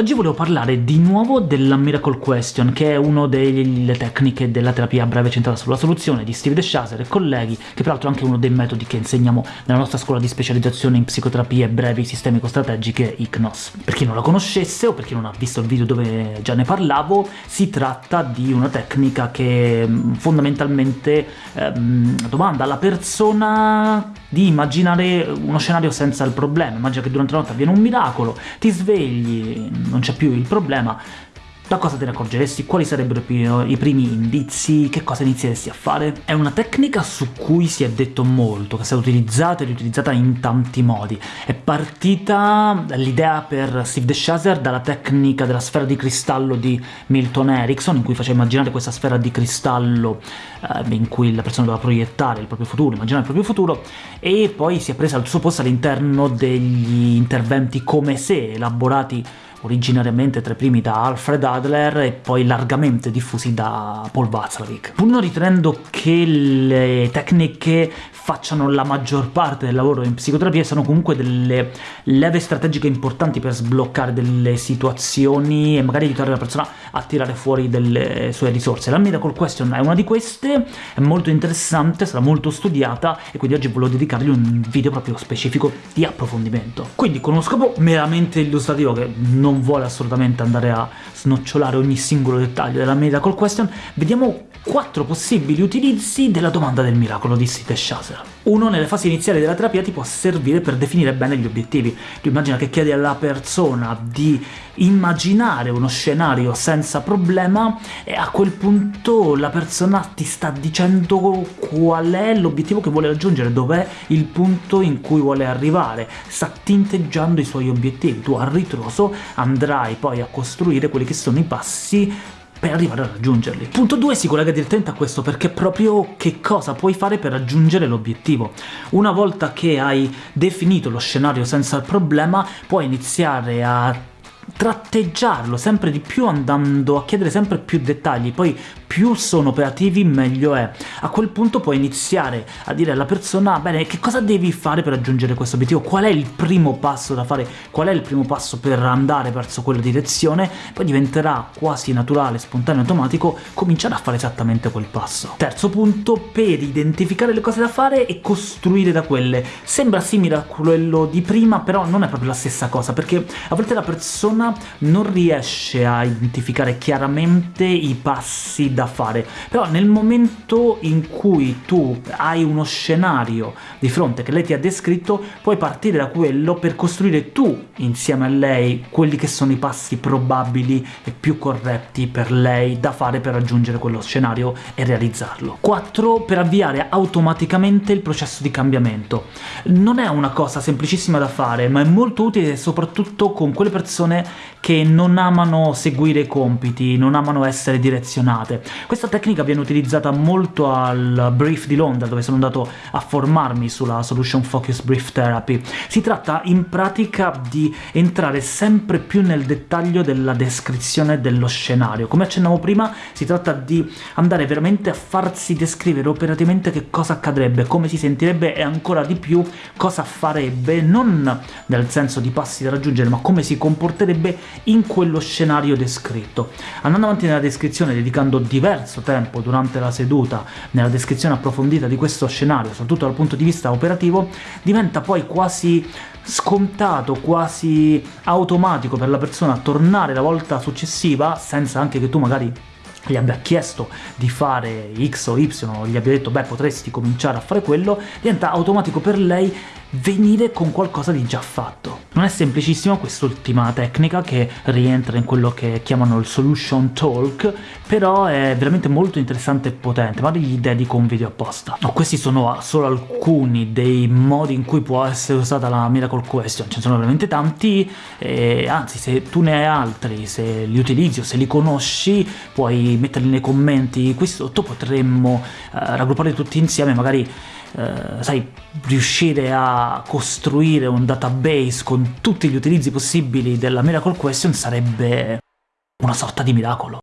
Oggi volevo parlare di nuovo della Miracle Question, che è una delle tecniche della terapia breve centrata sulla soluzione di Steve DeShazer e colleghi, che peraltro è anche uno dei metodi che insegniamo nella nostra scuola di specializzazione in psicoterapie brevi sistemico-strategiche ICNOS. Per chi non la conoscesse, o per chi non ha visto il video dove già ne parlavo, si tratta di una tecnica che mm, fondamentalmente ehm, domanda alla persona di immaginare uno scenario senza il problema. Immagina che durante la notte avviene un miracolo, ti svegli, non c'è più il problema, da cosa te ne accorgeresti? Quali sarebbero i primi indizi? Che cosa inizieresti a fare? È una tecnica su cui si è detto molto, che è stata utilizzata e riutilizzata in tanti modi. È partita l'idea per Steve DeShazer dalla tecnica della sfera di cristallo di Milton Erickson, in cui faceva immaginare questa sfera di cristallo eh, in cui la persona doveva proiettare il proprio futuro, immaginare il proprio futuro, e poi si è presa al suo posto all'interno degli interventi come se, elaborati originariamente tra i primi da Alfred Adler e poi largamente diffusi da Paul Václavic. Pur non ritenendo che le tecniche facciano la maggior parte del lavoro in psicoterapia, sono comunque delle leve strategiche importanti per sbloccare delle situazioni e magari aiutare la persona a tirare fuori delle sue risorse. La Miracle Question è una di queste, è molto interessante, sarà molto studiata e quindi oggi volevo dedicargli un video proprio specifico di approfondimento. Quindi con uno scopo meramente illustrativo che non vuole assolutamente andare a snocciolare ogni singolo dettaglio della Miracle Question, vediamo quattro possibili utilizzi della domanda del miracolo di Site Shazer. Uno, nelle fasi iniziali della terapia ti può servire per definire bene gli obiettivi. Tu immagina che chiedi alla persona di immaginare uno scenario senza problema e a quel punto la persona ti sta dicendo qual è l'obiettivo che vuole raggiungere, dov'è il punto in cui vuole arrivare, sta tinteggiando i suoi obiettivi. Tu a ritroso andrai poi a costruire quelli che sono i passi per arrivare a raggiungerli. Punto 2 si collega direttamente a questo, perché proprio che cosa puoi fare per raggiungere l'obiettivo. Una volta che hai definito lo scenario senza il problema, puoi iniziare a tratteggiarlo sempre di più andando a chiedere sempre più dettagli, poi più sono operativi meglio è. A quel punto puoi iniziare a dire alla persona bene, che cosa devi fare per raggiungere questo obiettivo, qual è il primo passo da fare, qual è il primo passo per andare verso quella direzione, poi diventerà quasi naturale, spontaneo, automatico cominciare a fare esattamente quel passo. Terzo punto, per identificare le cose da fare e costruire da quelle. Sembra simile a quello di prima, però non è proprio la stessa cosa, perché a volte la persona non riesce a identificare chiaramente i passi da fare, però nel momento in cui tu hai uno scenario di fronte che lei ti ha descritto, puoi partire da quello per costruire tu, insieme a lei, quelli che sono i passi probabili e più corretti per lei da fare per raggiungere quello scenario e realizzarlo. 4. Per avviare automaticamente il processo di cambiamento. Non è una cosa semplicissima da fare, ma è molto utile soprattutto con quelle persone che non amano seguire i compiti, non amano essere direzionate. Questa tecnica viene utilizzata molto al Brief di Londra, dove sono andato a formarmi sulla Solution Focus Brief Therapy. Si tratta in pratica di entrare sempre più nel dettaglio della descrizione dello scenario. Come accennavo prima, si tratta di andare veramente a farsi descrivere operativamente che cosa accadrebbe, come si sentirebbe e ancora di più cosa farebbe, non nel senso di passi da raggiungere, ma come si comporterebbe in quello scenario descritto. Andando avanti nella descrizione, dedicando diverso tempo durante la seduta nella descrizione approfondita di questo scenario, soprattutto dal punto di vista operativo, diventa poi quasi scontato, quasi automatico per la persona tornare la volta successiva, senza anche che tu magari gli abbia chiesto di fare X o Y, o gli abbia detto beh potresti cominciare a fare quello, diventa automatico per lei venire con qualcosa di già fatto. Non è semplicissima quest'ultima tecnica, che rientra in quello che chiamano il solution talk, però è veramente molto interessante e potente, magari gli dedico un video apposta. No, questi sono solo alcuni dei modi in cui può essere usata la Miracle Question, ce ne sono veramente tanti, e anzi se tu ne hai altri, se li utilizzi o se li conosci, puoi metterli nei commenti qui sotto, potremmo eh, raggruppare tutti insieme, magari eh, sai, riuscire a costruire un database con tutti gli utilizzi possibili della Miracle Question sarebbe una sorta di miracolo.